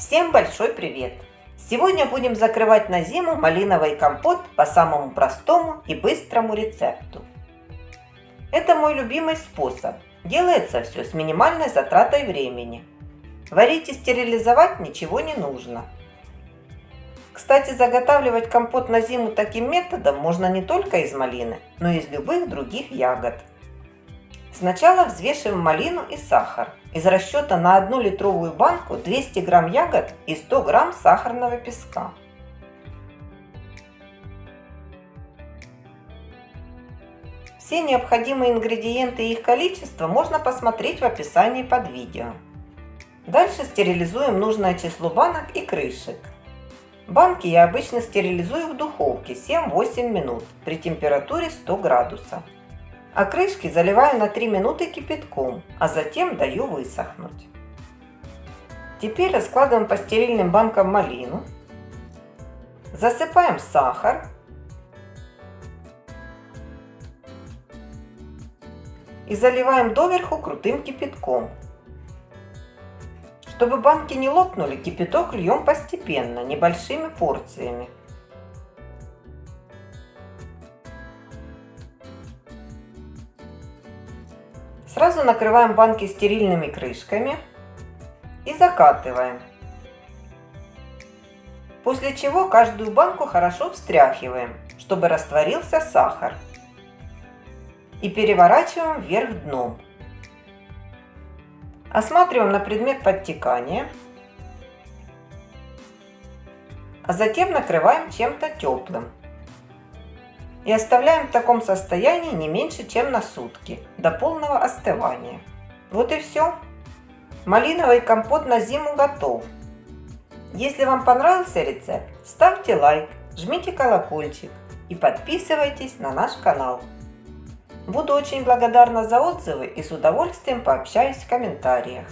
Всем большой привет! Сегодня будем закрывать на зиму малиновый компот по самому простому и быстрому рецепту. Это мой любимый способ. Делается все с минимальной затратой времени. Варить и стерилизовать ничего не нужно. Кстати, заготавливать компот на зиму таким методом можно не только из малины, но и из любых других ягод. Сначала взвешиваем малину и сахар. Из расчета на 1 литровую банку 200 грамм ягод и 100 грамм сахарного песка. Все необходимые ингредиенты и их количество можно посмотреть в описании под видео. Дальше стерилизуем нужное число банок и крышек. Банки я обычно стерилизую в духовке 7-8 минут при температуре 100 градусов а крышки заливаю на 3 минуты кипятком, а затем даю высохнуть. Теперь раскладываем по стерильным банкам малину, засыпаем сахар и заливаем доверху крутым кипятком. Чтобы банки не лопнули, кипяток льем постепенно, небольшими порциями. Сразу накрываем банки стерильными крышками и закатываем. После чего каждую банку хорошо встряхиваем, чтобы растворился сахар. И переворачиваем вверх дном. Осматриваем на предмет подтекания. А затем накрываем чем-то теплым и оставляем в таком состоянии не меньше, чем на сутки, до полного остывания. Вот и все. Малиновый компот на зиму готов. Если вам понравился рецепт, ставьте лайк, жмите колокольчик и подписывайтесь на наш канал. Буду очень благодарна за отзывы и с удовольствием пообщаюсь в комментариях.